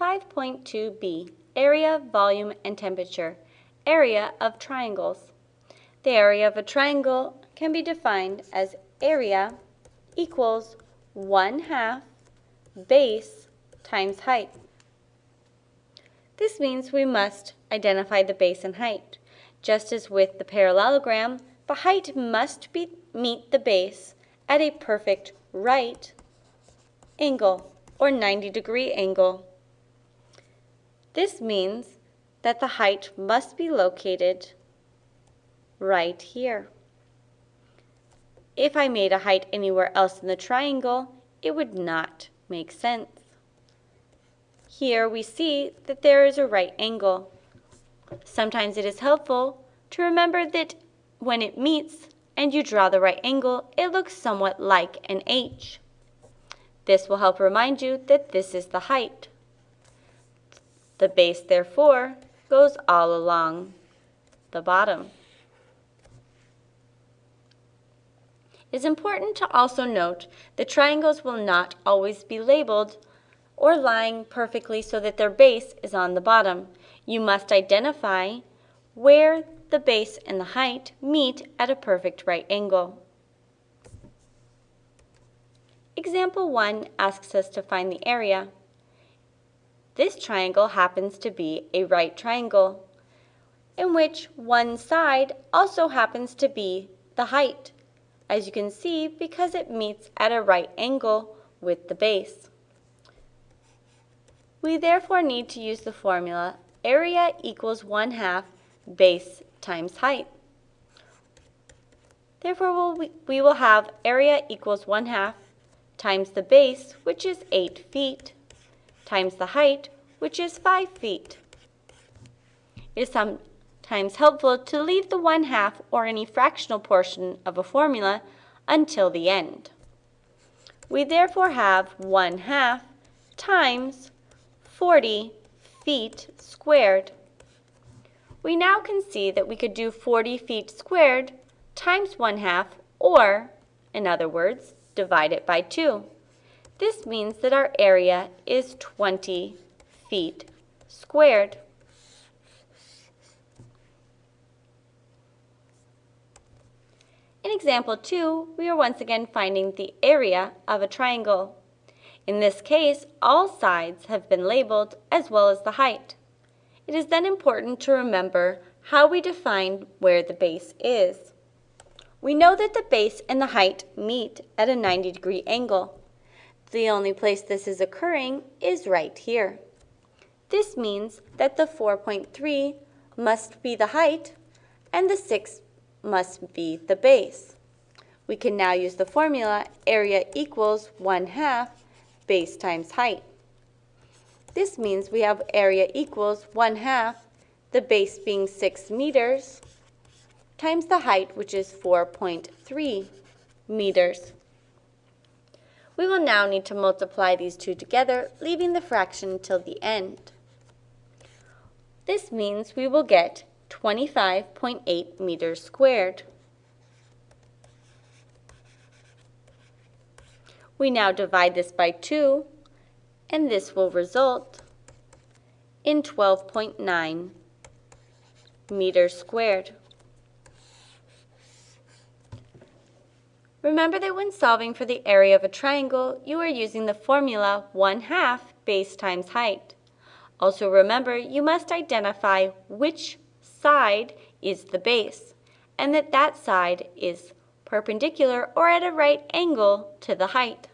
5.2b, area, volume, and temperature, area of triangles. The area of a triangle can be defined as area equals 1 half base times height. This means we must identify the base and height. Just as with the parallelogram, the height must be, meet the base at a perfect right angle or 90 degree angle. This means that the height must be located right here. If I made a height anywhere else in the triangle, it would not make sense. Here we see that there is a right angle. Sometimes it is helpful to remember that when it meets and you draw the right angle, it looks somewhat like an H. This will help remind you that this is the height. The base, therefore, goes all along the bottom. It is important to also note that triangles will not always be labeled or lying perfectly so that their base is on the bottom. You must identify where the base and the height meet at a perfect right angle. Example 1 asks us to find the area. This triangle happens to be a right triangle, in which one side also happens to be the height, as you can see because it meets at a right angle with the base. We therefore need to use the formula area equals 1 half base times height. Therefore, we'll, we will have area equals 1 half times the base, which is 8 feet, times the height, which is 5 feet. It is sometimes helpful to leave the 1 half or any fractional portion of a formula until the end. We therefore have 1 half times 40 feet squared. We now can see that we could do 40 feet squared times 1 half, or, in other words, divide it by 2. This means that our area is 20 feet squared. In example 2, we are once again finding the area of a triangle. In this case, all sides have been labeled as well as the height. It is then important to remember how we define where the base is. We know that the base and the height meet at a 90 degree angle. The only place this is occurring is right here. This means that the 4.3 must be the height and the 6 must be the base. We can now use the formula area equals 1 half base times height. This means we have area equals 1 half, the base being 6 meters, times the height, which is 4.3 meters. We will now need to multiply these two together, leaving the fraction till the end. This means we will get 25.8 meters squared. We now divide this by 2, and this will result in 12.9 meters squared. Remember that when solving for the area of a triangle, you are using the formula 1 half base times height. Also remember, you must identify which side is the base, and that that side is perpendicular or at a right angle to the height.